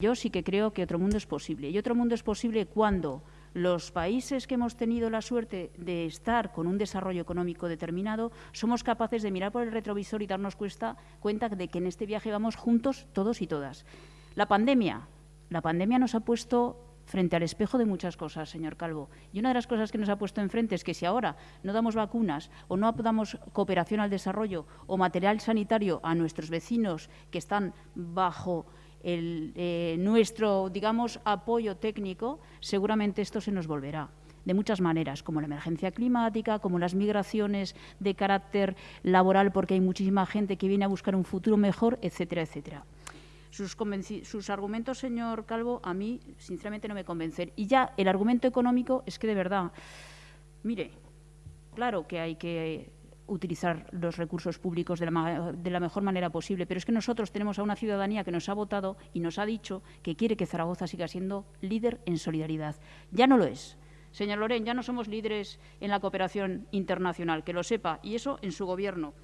Yo sí que creo que otro mundo es posible. Y otro mundo es posible cuando los países que hemos tenido la suerte de estar con un desarrollo económico determinado somos capaces de mirar por el retrovisor y darnos cuenta, de que en este viaje vamos juntos todos y todas. La pandemia. La pandemia nos ha puesto frente al espejo de muchas cosas, señor Calvo. Y una de las cosas que nos ha puesto enfrente es que si ahora no damos vacunas o no damos cooperación al desarrollo o material sanitario a nuestros vecinos que están bajo el, eh, nuestro, digamos, apoyo técnico, seguramente esto se nos volverá de muchas maneras, como la emergencia climática, como las migraciones de carácter laboral, porque hay muchísima gente que viene a buscar un futuro mejor, etcétera, etcétera. Sus, sus, argumentos, señor Calvo, a mí, sinceramente, no me convencen. Y ya el argumento económico es que, de verdad, mire, claro que hay que utilizar los recursos públicos de la, mejor manera posible. Pero es que nosotros tenemos a una ciudadanía que nos ha votado y nos ha dicho que quiere que Zaragoza siga siendo líder en solidaridad. Ya no lo es. Señor Loren, ya no somos líderes en la cooperación internacional, que lo sepa, y eso en su gobierno.